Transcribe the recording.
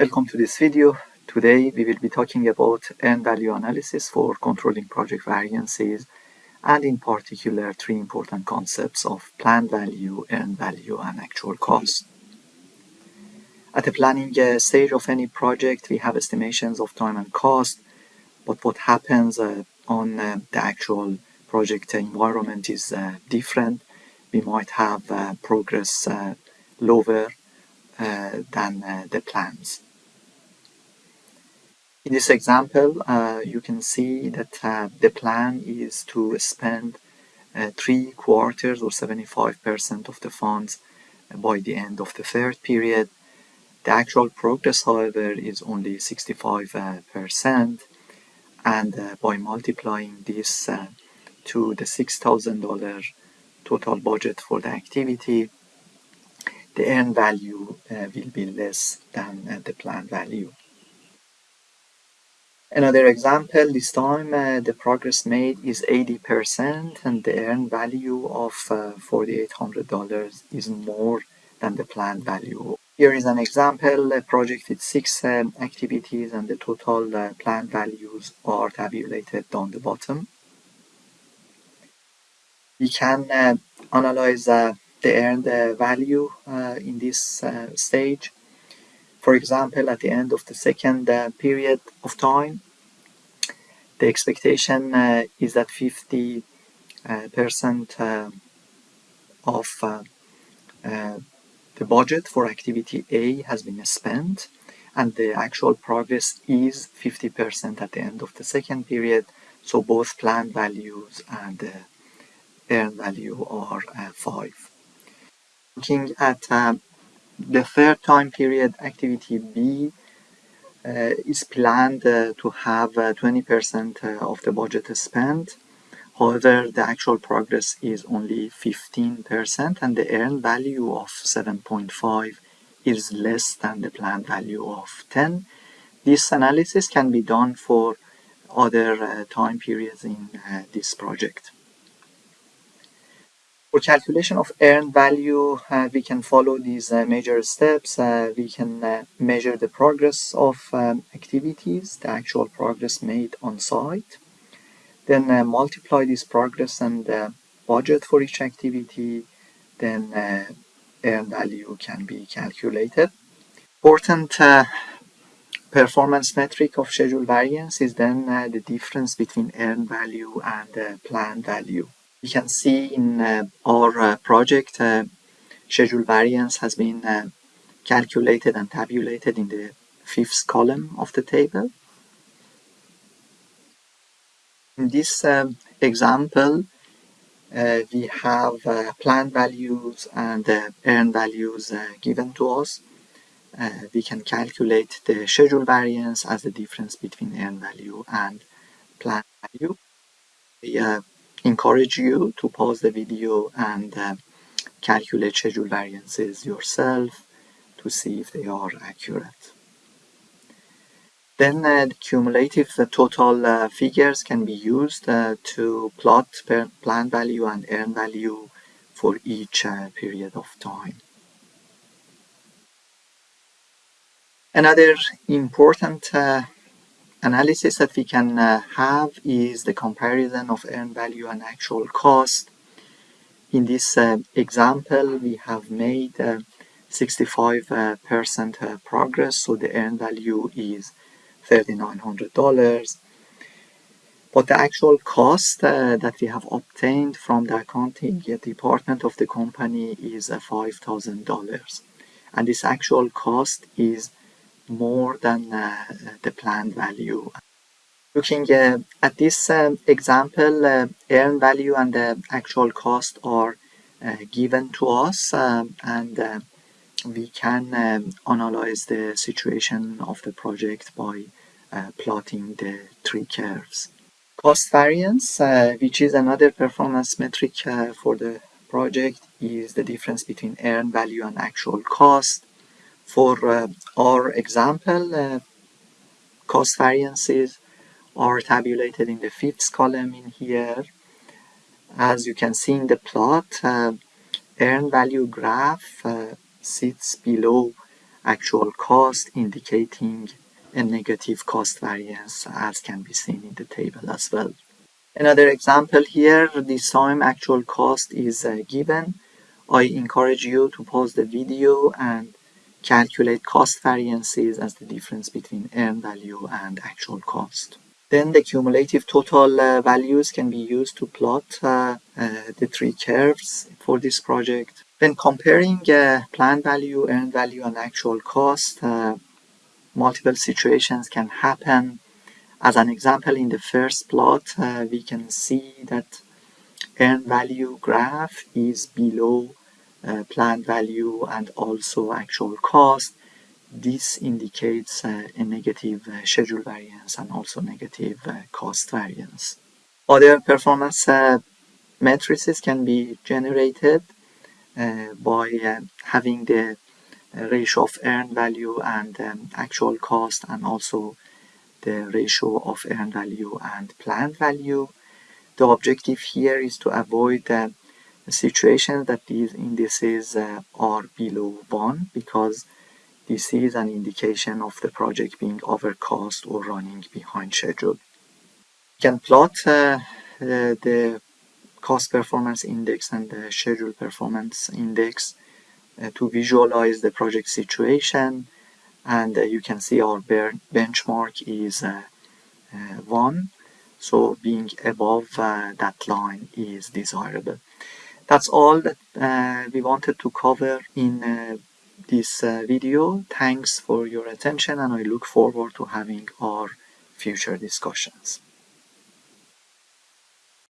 Welcome to this video. Today we will be talking about earned value analysis for controlling project variances and in particular three important concepts of planned value, earned value and actual cost. At the planning uh, stage of any project we have estimations of time and cost but what happens uh, on uh, the actual project environment is uh, different. We might have uh, progress uh, lower than the plans. In this example, uh, you can see that uh, the plan is to spend uh, three quarters or 75% of the funds by the end of the third period. The actual progress, however, is only 65% and uh, by multiplying this uh, to the $6,000 total budget for the activity, the earned value uh, will be less than the planned value. Another example, this time uh, the progress made is 80% and the earned value of uh, $4,800 is more than the planned value. Here is an example, a project with six um, activities and the total uh, planned values are tabulated down the bottom. We can uh, analyze uh, the earned uh, value in this stage for example, at the end of the second uh, period of time, the expectation uh, is that 50 uh, percent uh, of uh, the budget for activity A has been spent and the actual progress is 50% at the end of the second period so both planned values and earned value are 5. Looking at the third time period, activity B, uh, is planned uh, to have 20% uh, of the budget spent. However, the actual progress is only 15% and the earned value of 7.5 is less than the planned value of 10. This analysis can be done for other uh, time periods in uh, this project. For calculation of earned value, uh, we can follow these uh, major steps. Uh, we can uh, measure the progress of um, activities, the actual progress made on site. Then uh, multiply this progress and the budget for each activity. Then uh, earned value can be calculated. Important performance metric of schedule variance is then the difference between earned value and planned value. You can see in uh, our uh, project uh, schedule variance has been calculated and tabulated in the fifth column of the table. In this um, example, uh, we have uh, planned values and uh, earned values given to us. we can calculate the schedule variance as the difference between earned value and planned value. We encourage you to pause the video and uh, calculate schedule variances yourself to see if they are accurate. Then uh, the cumulative the total uh, figures can be used uh, to plot plan value and earn value for each uh, period of time. Another important uh, analysis that we can uh, have is the comparison of earned value and actual cost. In this uh, example, we have made 65% uh, uh, uh, progress, so the earned value is $3,900. But the actual cost that we have obtained from the accounting department of the company is $5,000. And this actual cost is more than uh, the planned value. Looking uh, at this um, example, uh, earned value and the actual cost are given to us and we can um, analyze the situation of the project by uh, plotting the three curves. Cost variance, uh, which is another performance metric uh, for the project, is the difference between earned value and actual cost. For uh, our example, uh, cost variances are tabulated in the fifth column in here. As you can see in the plot, uh, earned value graph uh, sits below actual cost indicating a negative cost variance as can be seen in the table as well. Another example here, this time actual cost is uh, given. I encourage you to pause the video and calculate cost variances as the difference between earned value and actual cost. Then the cumulative total uh, values can be used to plot uh, uh, the three curves for this project. When comparing uh, planned value, earned value, and actual cost, uh, multiple situations can happen. As an example, in the first plot, uh, we can see that earned value graph is below planned value and also actual cost this indicates uh, a negative uh, schedule variance and also negative uh, cost variance. Other performance matrices can be generated by having the ratio of earned value and um, actual cost and also the ratio of earned value and planned value. The objective here is to avoid uh, a situation that these indices uh, are below 1 because this is an indication of the project being overcost or running behind schedule. You can plot uh, the cost performance index and the schedule performance index uh, to visualize the project situation and uh, you can see our benchmark is uh, uh, 1 so being above that line is desirable. That's all that we wanted to cover in this uh, video. Thanks for your attention and I look forward to having our future discussions.